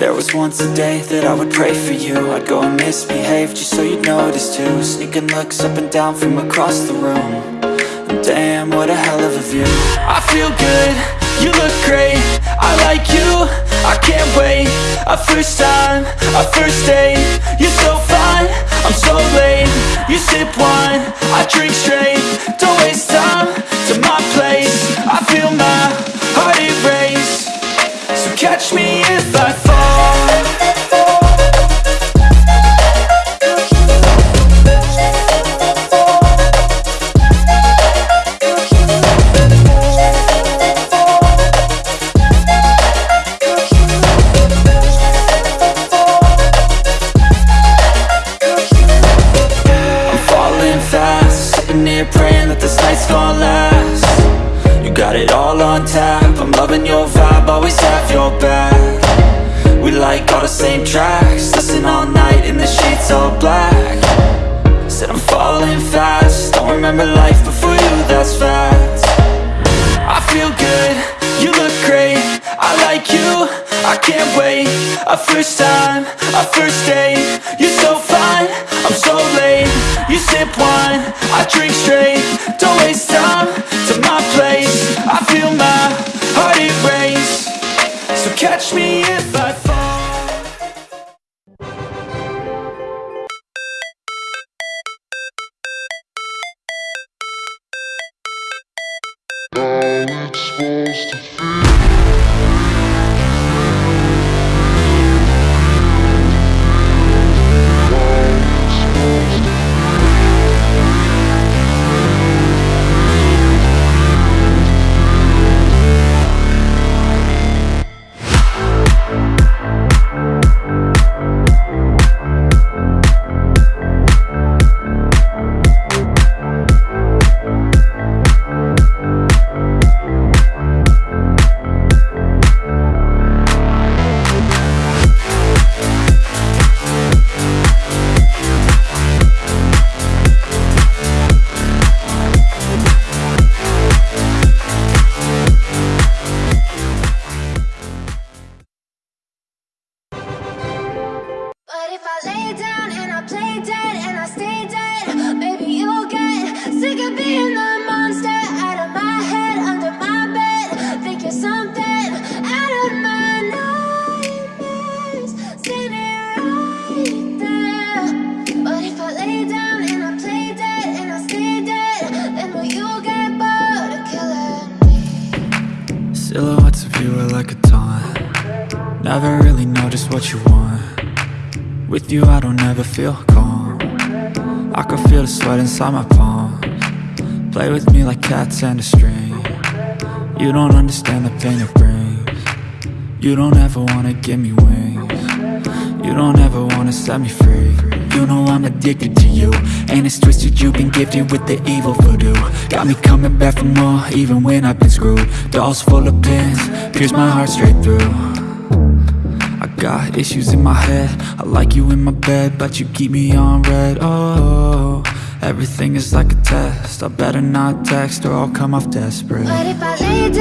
There was once a day that I would pray for you. I'd go and misbehave just so you'd notice too. Sneaking looks up and down from across the room. And Damn, what a hell of a view. I feel good, you look great. I like you, I can't wait. A first time, a first date. You're so fine, I'm so late You sip wine, I drink straight here praying that this night's gonna last. You got it all on tap. I'm loving your vibe, always have your back. We like all the same tracks. Listen all night in the sheets all black. Said I'm falling fast. Don't remember life before you, that's fact. I feel good, you look great. I like you, I can't wait. A first time, a first date. You're so sip wine, I drink straight. Don't waste time. To my place. I feel my heart it erase. So catch me if I fall. How it's supposed to feel If I lay down and I play dead and I stay dead, maybe you'll get sick of being the monster out of my head, under my bed. Think you're something out of my nightmares, standing right there. But if I lay down and I play dead and I stay dead, then will you get bored of killing me? Silhouettes of you are like a taunt Never really know just what you want With you I don't ever feel calm. I can feel the sweat inside my palms. Play with me like cats and a string. You don't understand the pain it brings. You don't ever wanna give me wings. You don't ever wanna set me free. You know I'm addicted to you And it's twisted you've been gifted with the evil voodoo. Got me coming back for more even when I've been screwed. Dolls full of pins, pierce my heart straight through got issues in my head. I like you in my bed But you keep me on red. Oh, everything is like a test. I better not text or I'll come off desperate. But if I lay